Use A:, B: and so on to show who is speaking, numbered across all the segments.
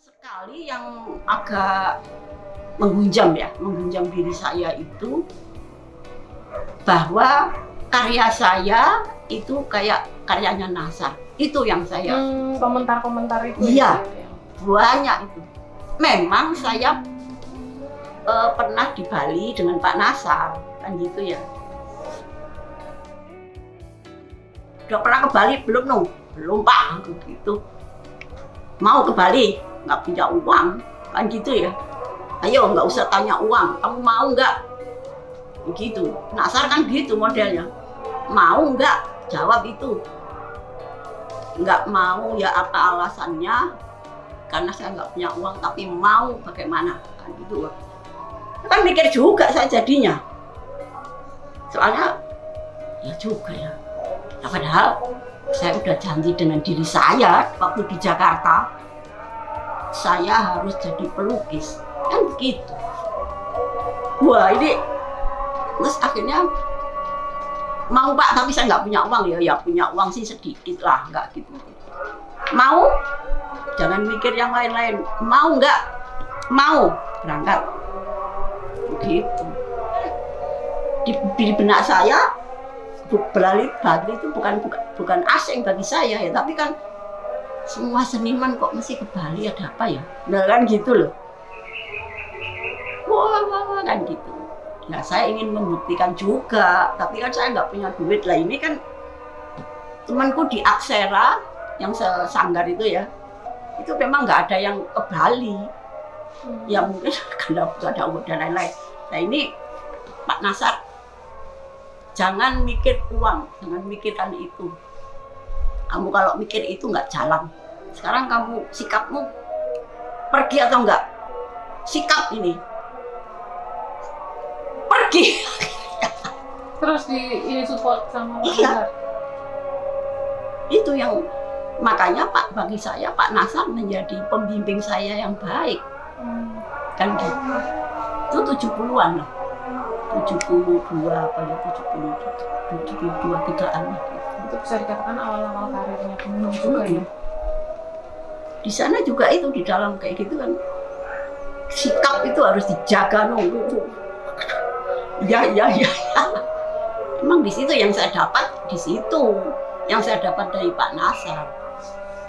A: sekali yang agak menghunjam ya, menghunjam diri saya itu bahwa karya saya itu kayak karyanya Nasar. Itu yang saya
B: Hmm, komentar-komentar itu
A: Iya.
B: ya?
A: banyak itu. Memang saya eh, pernah di Bali dengan Pak Nasar, kan gitu ya. Udah pernah ke Bali belum no? Belum Pak, gitu. Mau ke Bali, nggak punya uang, kan gitu ya. Ayo nggak usah tanya uang, kamu mau nggak? Begitu. Nasar kan gitu modelnya. Mau nggak? Jawab itu. Nggak mau ya apa alasannya? Karena saya nggak punya uang, tapi mau bagaimana? Kan gitu. Kan mikir juga saya jadinya. Soalnya ya juga ya. Nah, padahal saya udah janji dengan diri saya waktu di Jakarta saya harus jadi pelukis. Kan begitu. Wah ini terus akhirnya mau pak tapi saya nggak punya uang. Ya ya punya uang sih sedikit lah nggak gitu. Mau? Jangan mikir yang lain-lain. Mau nggak? Mau. Berangkat. Begitu di, di benak saya Bali Bali itu bukan, bukan bukan asing bagi saya ya tapi kan semua seniman kok mesti ke Bali ada apa ya? Nah kan gitu loh. Wah, wah, wah kan gitu. Nah saya ingin membuktikan juga tapi kan saya nggak punya duit. Lah ini kan temanku di Aksera yang sesanggar itu ya. Itu memang nggak ada yang ke Bali.
B: Hmm.
A: ya mungkin karena ada uang dan lain-lain. Nah ini Pak Nasar jangan mikir uang jangan mikirkan itu. Kamu kalau mikir itu nggak jalan sekarang kamu sikapmu pergi atau enggak sikap ini pergi
B: Terus di ini support sama
A: Iya. Itu yang makanya Pak bagi saya Pak Nasar menjadi pembimbing saya yang baik
B: Hmm.
A: kan gitu itu 70-an lah 72 apa ya 70 72 tigaan lah gitu.
B: Itu bisa dikatakan awal-awal karirnya Gunung juga ya?
A: Di sana juga itu di dalam kayak gitu kan sikap itu harus dijaga nunggu ya ya ya ya. emang di situ yang saya dapat di situ. Yang saya dapat dari Pak Nasar.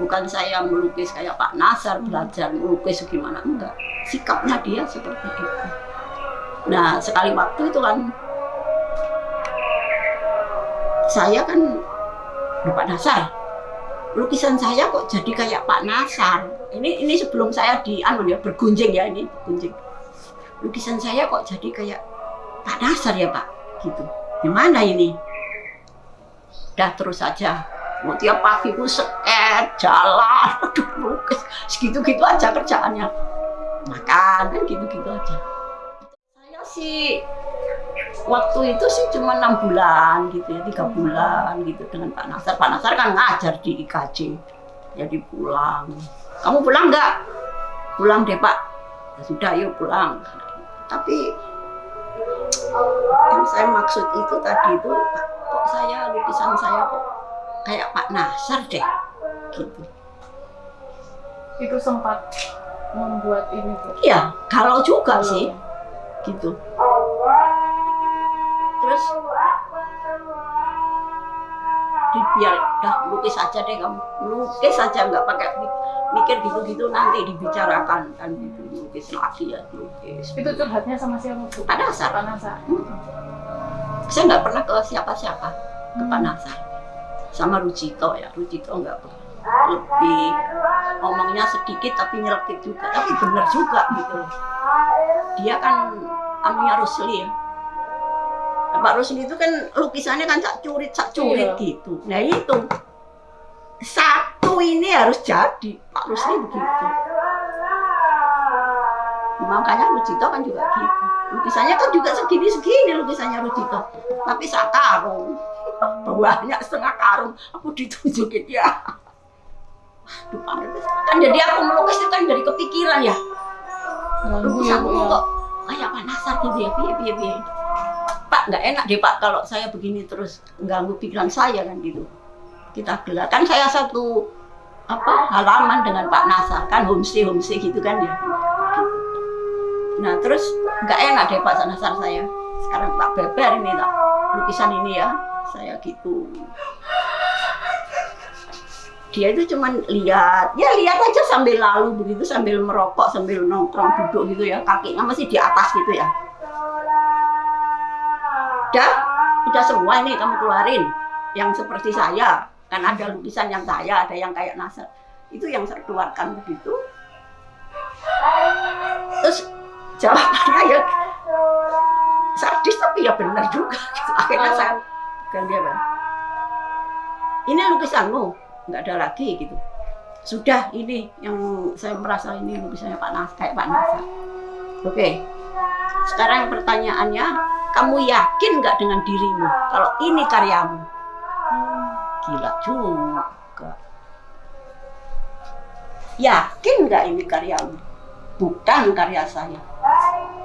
A: Bukan saya melukis kayak Pak Nasar belajar melukis gimana enggak. Sikapnya dia seperti itu. Nah sekali waktu itu kan saya kan "Loh, Pak Nasar lukisan saya kok jadi kayak Pak Nasar. Ini ini sebelum saya di anu ya bergunjing ya ini bergunjing. Lukisan saya kok jadi kayak Pak Nasar ya Pak, gitu. Gimana ini? Dah terus saja. Mau tiap pagi ku seket, jalan, aduh lukis, segitu-gitu aja kerjaannya. Makan, kan gitu-gitu aja. Saya sih waktu itu sih cuma enam bulan gitu ya tiga bulan gitu dengan Pak Nasar. Pak Nasar kan ngajar di IKJ jadi pulang. Kamu pulang nggak? Pulang deh Pak. Ya sudah yuk pulang. Tapi yang saya maksud itu tadi itu Pak, kok saya lukisan saya kok kayak Pak Nasar deh gitu.
B: Itu sempat membuat ini
A: iya kalau juga sih gitu terus? Di biar dah lukis aja deh kamu lukis aja nggak pakai mi- mikir gitu-gitu nanti dibicarakan kan gitu lukis lagi ya lukis.
B: Itu curhatnya sama siapa? Tuh?
A: Pak Nasar.
B: Pak Nasar.
A: saya nggak pernah ke siapa-siapa ke Pak Nasar sama Rucito ya Rucito nggak pernah. Lebih ngomongnya sedikit tapi nyelekit juga tapi bener juga gitu loh. Dia kan anunya Rusli ya Pak Rusli itu kan lukisannya kan cak curit cak curit
B: Iya.
A: gitu. Nah itu. Satu ini harus jadi Pak Rusli begitu. Makanya Rucito kan juga gitu. Lukisannya kan juga segini-segini lukisannya Rucito tapi sak karung. Banyak setengah karung. Aku ditunjukin ya. Aduh, kan jadi aku melukis itu kan dari kepikiran ya.
B: Ya,
A: lukisanku kok kayak Pak Nasar gitu ya piye piye piye Pak nggak enak deh Pak kalau saya begini terus ganggu pikiran saya kan gitu. Kita gelar kan saya satu apa halaman dengan Pak Nasa kan homestay homestay gitu kan ya. Nah terus nggak enak deh Pak Nasar saya. Sekarang tak beber ini tak lukisan ini ya saya gitu. Dia itu cuman lihat ya lihat aja sambil lalu begitu sambil merokok sambil nongkrong duduk gitu ya kakinya masih di atas gitu ya udah? Udah semua ini kamu keluarin. Yang seperti saya. Kan ada lukisan yang saya ada yang kayak Nasar itu yang saya keluarkan begitu. Terus jawabannya ya sadis tapi ya benar juga. Akhirnya saya pegang dia Bang. ini lukisanmu nggak ada lagi gitu. Sudah ini yang saya merasa ini lukisannya Pak Nas kayak Pak Nasar oke. Sekarang pertanyaannya kamu yakin nggak dengan dirimu? Kalau ini karyamu. Gila juga. Yakin nggak ini karyamu? Bukan karya saya.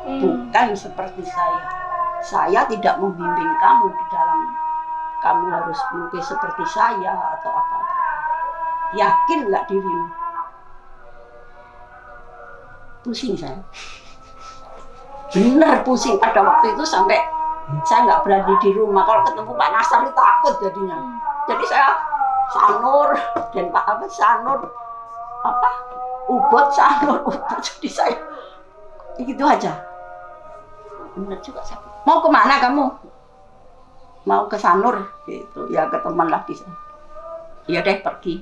A: Bukan seperti saya. Saya tidak membimbing kamu di dalam kamu harus melukis seperti saya atau apa yakin nggak dirimu? Pusing saya benar pusing pada waktu itu sampai saya nggak berani di rumah. Kalau ketemu Pak Nasar itu takut jadinya. Jadi saya sanur dan Pak apa sanur apa ubot sanur ubot. Jadi saya itu aja. Benar juga saya mau ke mana kamu? Mau ke sanur? Gitu. Ya ke teman lagi. Ya deh pergi.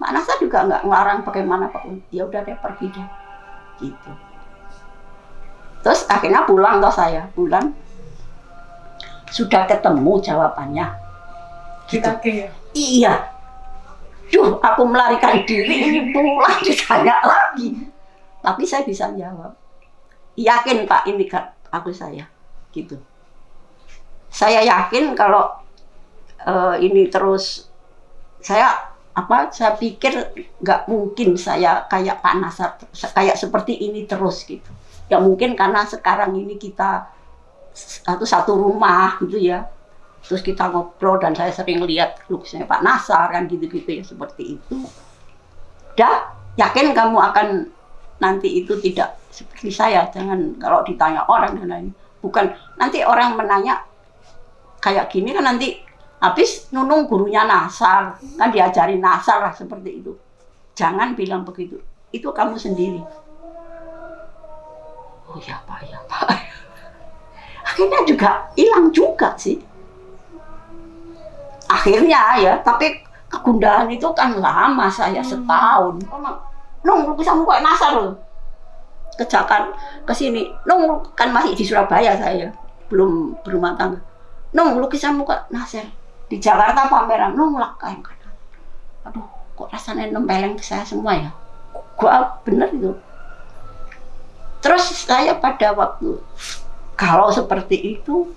A: Mak Nasa juga nggak ngelarang bagaimana pak ya udah deh pergi deh. Gitu terus akhirnya pulang toh saya pulang sudah ketemu jawabannya gitu.
B: Kita ke ya.
A: Iya. Duh, aku melarikan diri ini pulang ditanya lagi. Tapi saya bisa jawab. Yakin Pak ini kan aku saya. Gitu. Saya yakin kalau eh, ini terus saya apa saya pikir nggak mungkin saya kayak Pak Nasar kayak seperti ini terus gitu. Ya mungkin karena sekarang ini kita satu satu rumah gitu ya. Terus kita ngobrol dan saya sering lihat lukisannya Pak Nasar kan gitu-gitu ya seperti itu. Dah yakin kamu akan nanti itu tidak seperti saya? Jangan kalau ditanya orang dan lain bukan nanti orang menanya kayak gini kan nanti habis nunung gurunya Nasar kan diajarin Nasar lah seperti itu. Jangan bilang begitu. Itu kamu sendiri oh ya Pak ya Pak. Akhirnya juga hilang juga sih. Akhirnya ya tapi kegundahan itu kan lama saya setahun. Nung lukisanmu kok nasar loh. Kejakan ke sini. Nung kan masih di Surabaya saya belum berumah tangga. Nung lukisanmu kok nasar. Di Jakarta pameran nung lah kayak aduh kok rasanya nempeleng ke saya semua ya? Gua bener itu saya pada waktu kalau seperti itu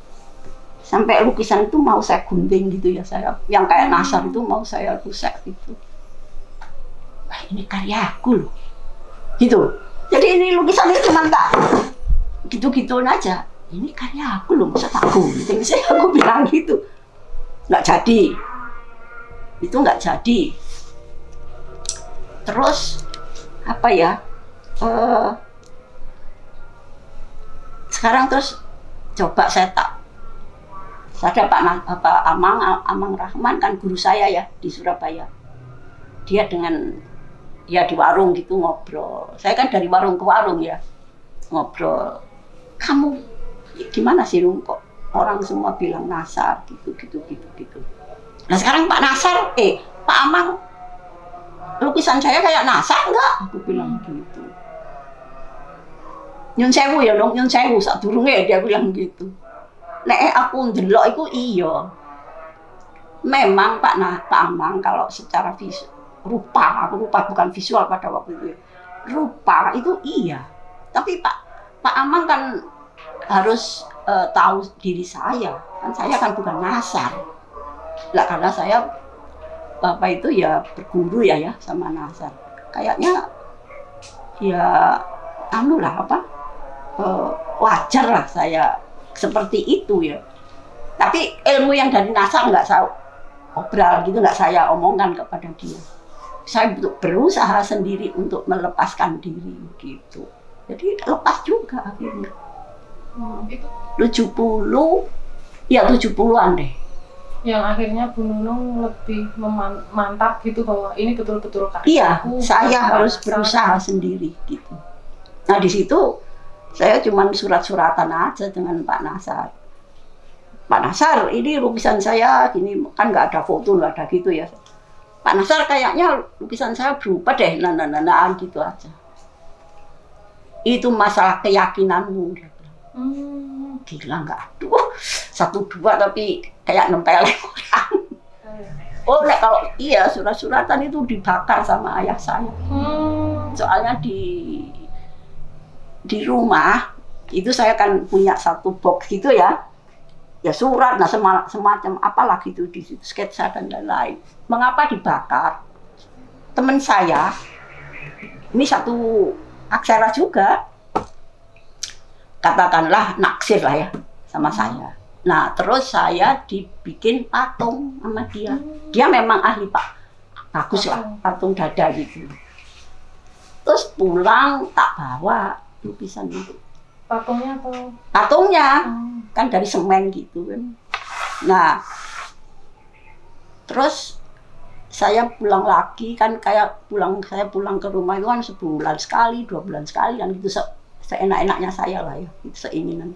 A: sampai lukisan itu mau saya gunting gitu ya saya yang kayak nasar itu mau saya rusak gitu. Wah ini karyaku loh. Gitu. Jadi ini lukisan itu cuma tak gitu-gitu aja. Ini karya aku loh masa tak gunting saya aku bilang gitu. Nggak jadi. Itu nggak jadi. Terus apa ya uh, sekarang terus coba saya tak saya Pak Bapak Amang Amang Rahman kan guru saya ya di Surabaya. Dia dengan ya di warung gitu ngobrol. Saya kan dari warung ke warung ya ngobrol. Kamu gimana sih Rum? Kok orang semua bilang Nasar gitu gitu gitu gitu. Nah sekarang Pak Nasar eh Pak Amang lukisan saya kayak Nasar enggak? Aku bilang gitu nyun sewu ya dong nyun sewu saat durungnya dia bilang gitu. Nek aku ndelok itu iya. Memang Pak nah Pak Amang kalau secara visual rupa rupa bukan visual pada waktu itu ya. rupa itu iya. Tapi Pak Pak Amang kan harus uh, tahu diri saya. Kan saya kan bukan nasar. Lah karena saya bapak itu ya berguru ya ya sama nasar. Kayaknya ya anu lah apa uh, wajar lah saya seperti itu ya. Tapi ilmu yang dari NASA nggak saya obral gitu, nggak saya omongkan kepada dia. saya berusaha sendiri untuk melepaskan diri gitu. Jadi lepas juga akhirnya.
B: Hmm, itu
A: 70 ya 70-an deh.
B: yang akhirnya Bu Nunung lebih mantap gitu bahwa ini betul-betul karya
A: Iya,
B: aku,
A: saya harus berusaha sendiri gitu. Nah di situ saya cuma surat-suratan aja dengan Pak Nasar. Pak Nasar, ini lukisan saya gini kan nggak ada foto nggak ada gitu ya. Pak Nasar kayaknya lukisan saya berubah deh, nah, nah, nah, nah, gitu aja. Itu masalah keyakinanmu. dia bilang.
B: Hmm,
A: Gila nggak? Aduh, satu dua tapi kayak nempel orang. Oh, nek kalau iya surat-suratan itu dibakar sama ayah saya.
B: hmm,
A: soalnya di di rumah itu saya kan punya satu box gitu ya. Ya surat nah sema- semacam apalah gitu di sketsa dan lain-lain. Mengapa dibakar? Teman saya ini satu aksara juga. Katakanlah naksir lah ya sama saya. Nah terus saya dibikin patung sama dia. Dia memang ahli pak. Bagus lah patung dada gitu. Terus pulang tak bawa lukisan itu.
B: Patungnya atau
A: patungnya.
B: Hmm,
A: kan dari semen gitu kan. Nah terus saya pulang lagi kan kayak pulang saya pulang ke rumah itu kan sebulan sekali dua bulan sekali kan gitu. Se seenak-enaknya saya lah ya itu seinginan.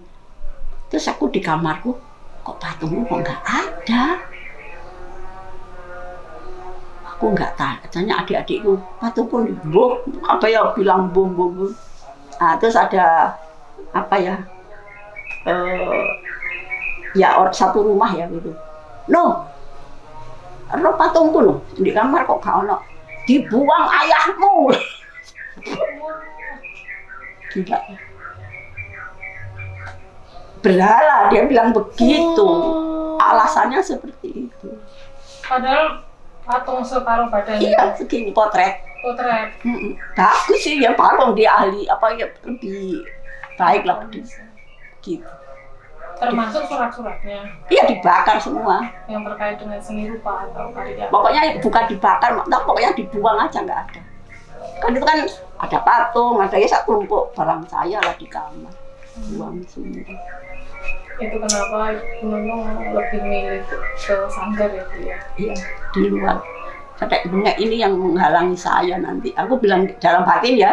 A: Terus aku di kamarku kok patungmu kok nggak ada? Aku nggak tanya adik-adikku patung pun boh apa ya? Bilang bom bom bom nah, terus ada apa ya eh ya or, satu rumah ya gitu. No no patungku no. Di kamar kok gak ono. Dibuang ayahmu. Gila. Berhala dia bilang begitu.
B: Hmm.
A: alasannya seperti itu.
B: Padahal patung separuh badan
A: iya segini potret
B: potret.
A: Mm-mm. bagus sih ya patung dia ahli apa ya lebih baik lah gitu.
B: Termasuk surat-suratnya.
A: Iya dibakar semua.
B: Yang terkait dengan seni rupa atau karya.
A: Pokoknya bukan dibakar nah, pokoknya dibuang aja nggak ada. Kan itu kan ada patung ada ya satu tumpuk barang saya lah di kamar. Buang semua.
B: Itu kenapa Nunung lebih milih ke sanggar ya?
A: Iya di luar bengek ini yang menghalangi saya nanti. Aku bilang dalam batin ya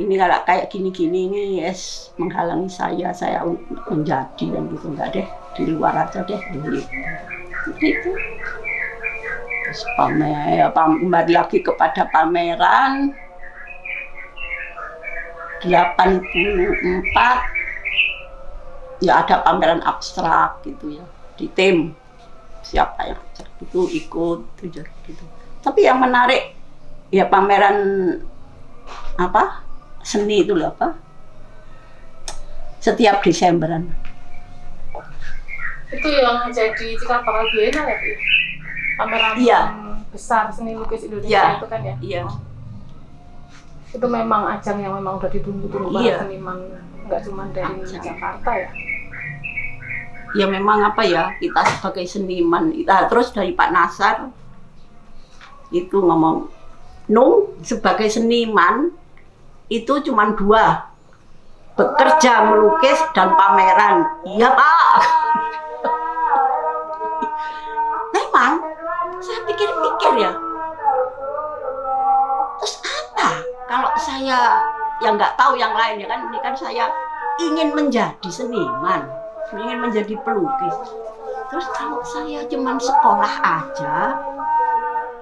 A: ini kalau kayak gini-gini ini yes menghalangi saya saya menjadi dan gitu. Enggak deh di luar aja deh gitu gitu. Terus pamer pam- kembali lagi kepada pameran. 84 ya ada pameran abstrak gitu ya di tim siapa yang abstrak itu ikut gitu, gitu. tapi yang menarik ya pameran apa seni itu loh apa setiap Desemberan
B: itu yang jadi cikal bakal bienal ya pameran
A: Iya.
B: besar seni lukis Indonesia
A: Iya.
B: itu kan ya
A: iya
B: itu memang ajang yang memang udah ditunggu-tunggu
A: Iya.
B: para seniman nggak cuma dari
A: Ajang.
B: Jakarta ya
A: ya memang apa ya kita sebagai seniman kita terus dari Pak Nasar itu ngomong Nung sebagai seniman itu cuma dua bekerja melukis dan pameran. Iya Pak. Memang saya pikir-pikir ya. Terus apa? Kalau saya yang nggak tahu yang lain ya kan ini kan saya ingin menjadi seniman ingin menjadi pelukis. Terus kalau saya cuman sekolah aja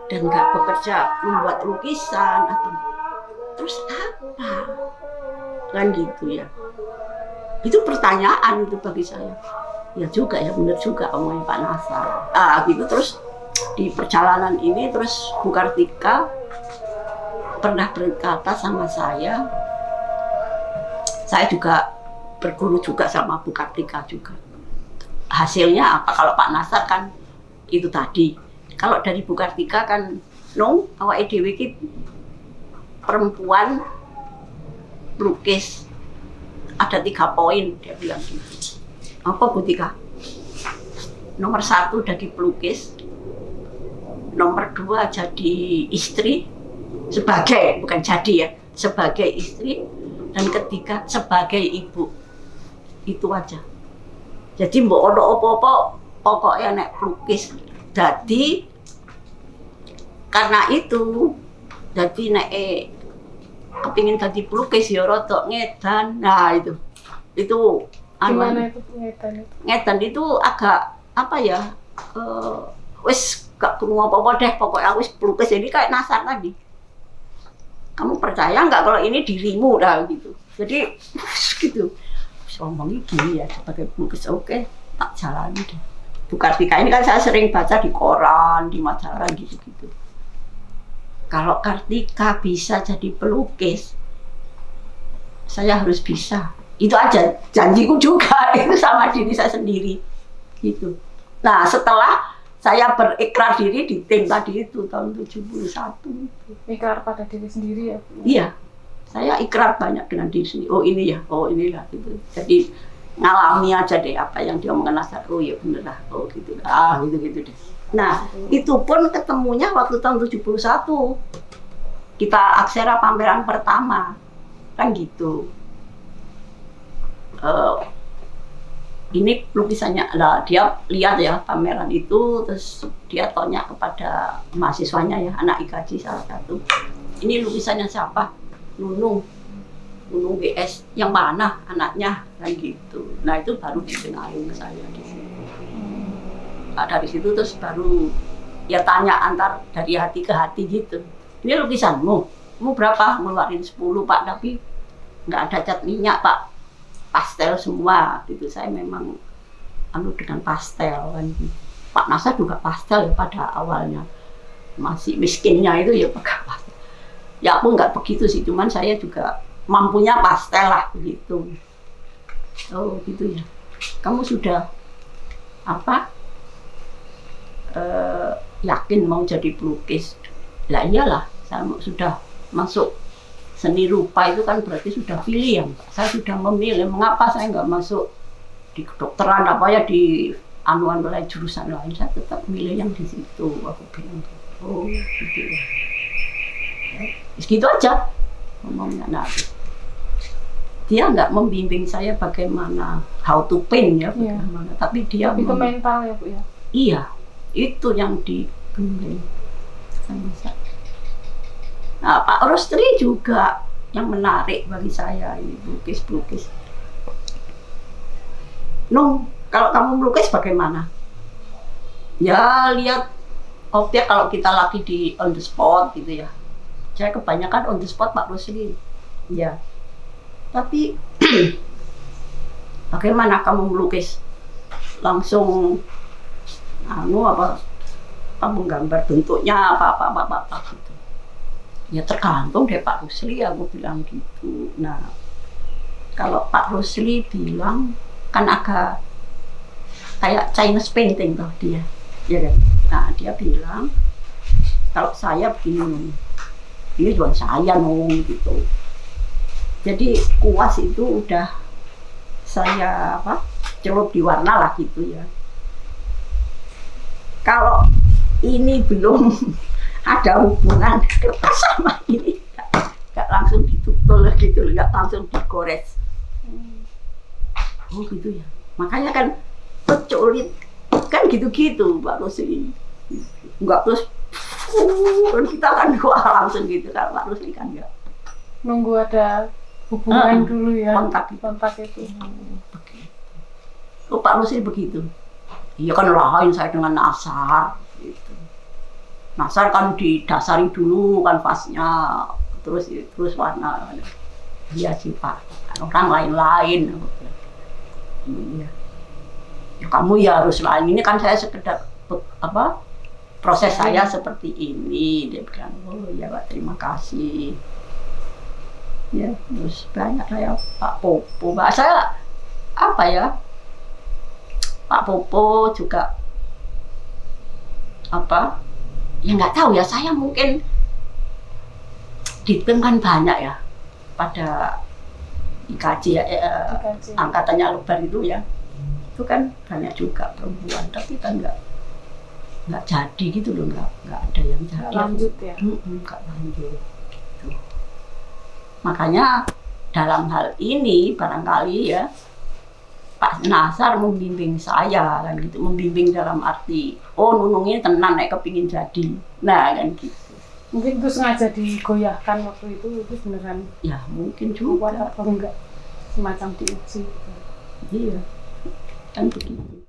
A: dan nggak bekerja membuat lukisan atau terus apa? Kan gitu ya. Itu pertanyaan itu bagi saya. Ya juga ya benar juga omongnya Pak Nasar. Ah gitu. Terus di perjalanan ini terus Bu Kartika pernah berkata sama saya. Saya juga berguru juga sama Bu Kartika juga. Hasilnya apa? Kalau Pak Nasar kan itu tadi. Kalau dari Bu Kartika kan no awak dhewe iki perempuan lukis ada tiga poin dia bilang gitu. Apa Bu Tika nomor satu dari pelukis. Nomor kedua jadi istri sebagai bukan jadi ya sebagai istri. Dan ketiga sebagai ibu itu aja. Jadi mbok ono apa-apa pokoknya nek pelukis. Jadi karena itu jadi nek eh, kepingin jadi pelukis ya rada ngedan. Nah itu. Itu anu-
B: Gimana itu pengetan itu?
A: ngedan itu agak apa ya eh, wis gak perlu apa-apa deh. Pokoknya wis pelukis. Jadi kayak nasar tadi. Kamu percaya nggak kalau ini dirimu? Dah gitu. Jadi gitu Terus ngomongnya gini ya sebagai pelukis oke tak jalani deh. Bu Kartika ini kan saya sering baca di koran di majalah gitu-gitu. Kalau Kartika bisa jadi pelukis saya harus bisa. Itu aja janjiku juga itu sama diri saya sendiri gitu. Nah setelah saya berikrar diri di tim tadi itu tahun 71
B: Ikrar pada diri sendiri ya
A: iya saya ikrar banyak dengan diri sendiri. Oh ini ya. Oh inilah gitu. Jadi ngalami aja deh apa yang dia Nasar oh ya bener lah. Oh gitu ah gitu gitu deh. Nah itu pun ketemunya waktu tahun 71 kita aksara pameran pertama. Kan gitu. Eh, ini lukisannya lah dia lihat ya pameran itu terus dia tanya kepada mahasiswanya ya anak IKJ salah satu ini lukisannya siapa Nunung Nunung BS yang mana anaknya? Kan gitu. Nah itu baru dikenalin ke saya di situ. Nah, dari situ terus baru ya tanya antar dari hati ke hati gitu. Ini lukisanmu? Mau berapa? Ngeluarin 10 pak. Tapi nggak ada cat minyak pak. Pastel semua. Gitu. Saya memang anu dengan pastel kan. Pak Nasar juga pastel ya pada awalnya. Masih miskinnya itu ya pakai pastel ya aku nggak begitu sih cuman saya juga mampunya pastel lah begitu. Oh gitu ya. Kamu sudah apa eh, yakin mau jadi pelukis? Lah iyalah saya sudah masuk seni rupa itu kan berarti sudah pilihan. Saya sudah memilih mengapa saya nggak masuk di kedokteran apa ya di anuan lain jurusan lain? Saya tetap milih yang di situ aku bilang. Oh gitu Ya, segitu aja ngomongnya nah dia nggak membimbing saya bagaimana how to paint ya
B: Iya.
A: bagaimana tapi dia
B: Lebih ke mental ya Bu ya?
A: Iya, itu yang digembleng sama saya. Nah, Pak Rostri juga yang menarik bagi saya ini pelukis-pelukis. Nung, kalau kamu melukis bagaimana? Ya lihat objek kalau kita lagi di on the spot gitu ya. Saya kebanyakan on the spot Pak Rosli. Ya. Tapi bagaimana kamu melukis? Langsung anu apa apa menggambar bentuknya apa apa apa apa, apa gitu ya tergantung deh Pak Rusli aku bilang gitu nah kalau Pak Rusli bilang kan agak kayak Chinese painting toh dia ya kan nah dia bilang kalau saya begini ini juga saya nung gitu. Jadi kuas itu udah saya apa celup di warna lah gitu ya. Kalau ini belum ada hubungan kertas sama ini nggak langsung ditutul gitu nggak langsung digores. Oh gitu ya. Makanya kan peculit kan gitu-gitu Pak Rusli nggak terus kan kita kan wah langsung gitu kan Pak Rusli kan nggak
B: Nunggu ada hubungan
A: Ah,
B: dulu ya?
A: kontak itu.
B: Kontak itu.
A: oh Pak Rusli begitu. Iya kan lain saya dengan Nasar gitu. Nasar kan didasari dulu kan fasnya. Terus terus warna. Iya sih Pak. Orang lain-lain. Iya. Ya kamu ya harus lain. Ini kan saya sekedar apa proses saya seperti ini. Dia bilang oh ya Pak terima kasih. Ya terus banyak saya Pak Popo. Pak saya apa ya Pak Popo juga apa ya nggak tahu ya saya mungkin di tim kan banyak ya pada IKJ ya eh, angkatannya lebar itu ya. Itu kan banyak juga perempuan tapi kan nggak nggak jadi gitu loh nggak nggak ada yang
B: Nggak
A: jadi.
B: lanjut ya?
A: Nggak lanjut Gitu. makanya dalam hal ini barangkali ya Pak Nasar membimbing saya kan gitu membimbing dalam arti oh nunungnya tenang nek kepingin jadi. Nah kan gitu.
B: Mungkin itu sengaja digoyahkan waktu itu itu beneran
A: ya mungkin juga.
B: atau enggak? Semacam diuji. Gitu.
A: iya kan begitu